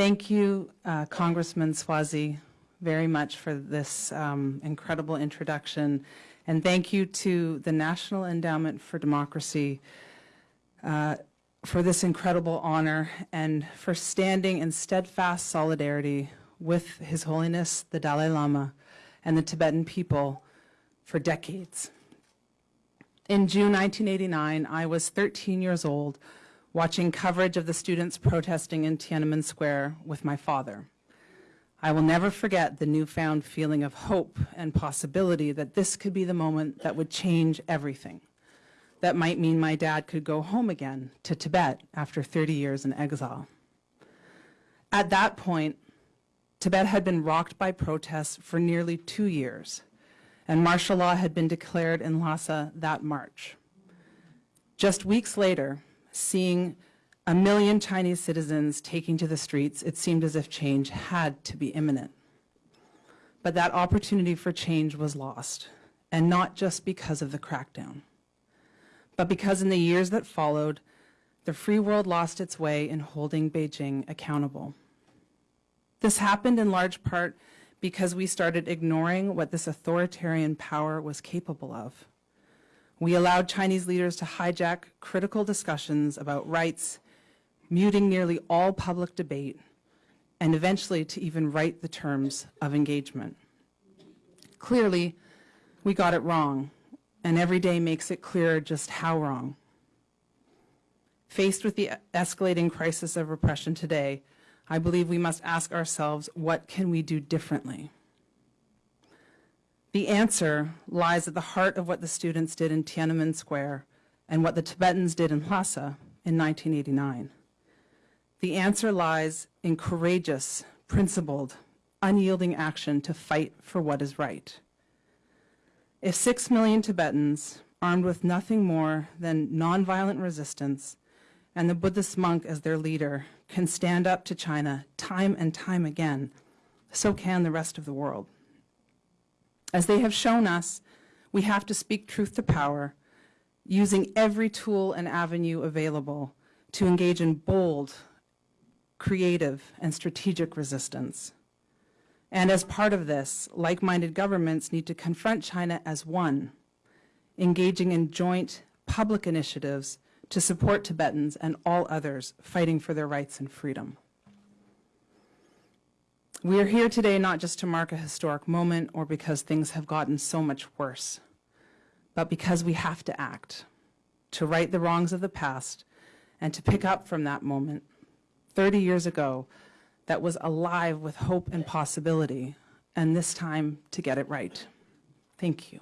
Thank you, uh, Congressman Suozzi, very much for this um, incredible introduction. And thank you to the National Endowment for Democracy uh, for this incredible honor and for standing in steadfast solidarity with His Holiness the Dalai Lama and the Tibetan people for decades. In June 1989, I was 13 years old watching coverage of the students protesting in Tiananmen Square with my father. I will never forget the newfound feeling of hope and possibility that this could be the moment that would change everything. That might mean my dad could go home again to Tibet after 30 years in exile. At that point, Tibet had been rocked by protests for nearly two years, and martial law had been declared in Lhasa that March. Just weeks later, seeing a million Chinese citizens taking to the streets, it seemed as if change had to be imminent. But that opportunity for change was lost, and not just because of the crackdown, but because in the years that followed, the free world lost its way in holding Beijing accountable. This happened in large part because we started ignoring what this authoritarian power was capable of. We allowed Chinese leaders to hijack critical discussions about rights, muting nearly all public debate, and eventually to even write the terms of engagement. Clearly, we got it wrong, and every day makes it clearer just how wrong. Faced with the escalating crisis of repression today, I believe we must ask ourselves, what can we do differently? The answer lies at the heart of what the students did in Tiananmen Square and what the Tibetans did in Lhasa in 1989. The answer lies in courageous, principled, unyielding action to fight for what is right. If six million Tibetans, armed with nothing more than nonviolent resistance, and the Buddhist monk as their leader can stand up to China time and time again, so can the rest of the world. As they have shown us, we have to speak truth to power, using every tool and avenue available to engage in bold, creative, and strategic resistance. And as part of this, like-minded governments need to confront China as one, engaging in joint public initiatives to support Tibetans and all others fighting for their rights and freedom. We are here today not just to mark a historic moment or because things have gotten so much worse, but because we have to act, to right the wrongs of the past, and to pick up from that moment 30 years ago that was alive with hope and possibility, and this time to get it right. Thank you.